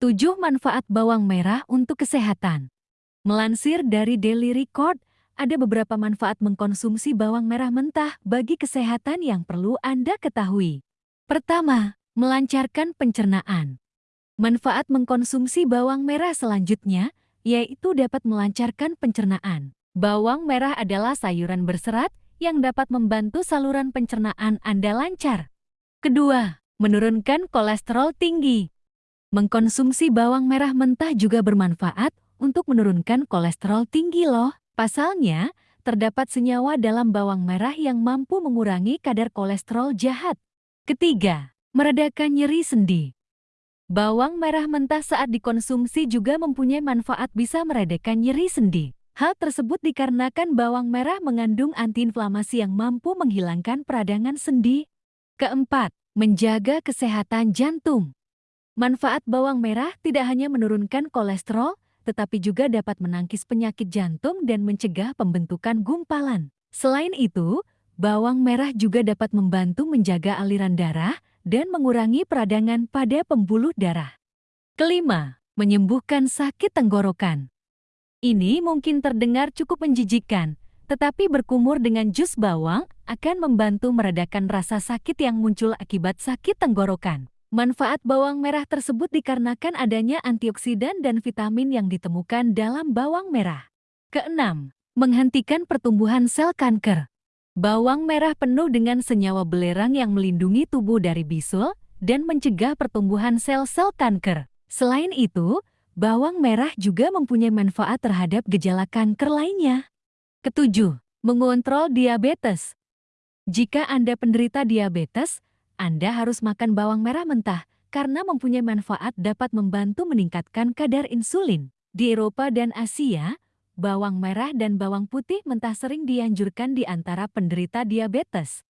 7 manfaat bawang merah untuk kesehatan. Melansir dari Daily Record, ada beberapa manfaat mengkonsumsi bawang merah mentah bagi kesehatan yang perlu Anda ketahui. Pertama, melancarkan pencernaan. Manfaat mengkonsumsi bawang merah selanjutnya, yaitu dapat melancarkan pencernaan. Bawang merah adalah sayuran berserat yang dapat membantu saluran pencernaan Anda lancar. Kedua, menurunkan kolesterol tinggi. Mengkonsumsi bawang merah mentah juga bermanfaat untuk menurunkan kolesterol tinggi loh. Pasalnya, terdapat senyawa dalam bawang merah yang mampu mengurangi kadar kolesterol jahat. Ketiga, meredakan nyeri sendi. Bawang merah mentah saat dikonsumsi juga mempunyai manfaat bisa meredakan nyeri sendi. Hal tersebut dikarenakan bawang merah mengandung antiinflamasi yang mampu menghilangkan peradangan sendi. Keempat, menjaga kesehatan jantung. Manfaat bawang merah tidak hanya menurunkan kolesterol, tetapi juga dapat menangkis penyakit jantung dan mencegah pembentukan gumpalan. Selain itu, bawang merah juga dapat membantu menjaga aliran darah dan mengurangi peradangan pada pembuluh darah. Kelima, menyembuhkan sakit tenggorokan. Ini mungkin terdengar cukup menjijikan, tetapi berkumur dengan jus bawang akan membantu meredakan rasa sakit yang muncul akibat sakit tenggorokan. Manfaat bawang merah tersebut dikarenakan adanya antioksidan dan vitamin yang ditemukan dalam bawang merah. Keenam, menghentikan pertumbuhan sel kanker. Bawang merah penuh dengan senyawa belerang yang melindungi tubuh dari bisul dan mencegah pertumbuhan sel-sel kanker. Selain itu, bawang merah juga mempunyai manfaat terhadap gejala kanker lainnya. Ketujuh, mengontrol diabetes. Jika Anda penderita diabetes, anda harus makan bawang merah mentah karena mempunyai manfaat dapat membantu meningkatkan kadar insulin. Di Eropa dan Asia, bawang merah dan bawang putih mentah sering dianjurkan di antara penderita diabetes.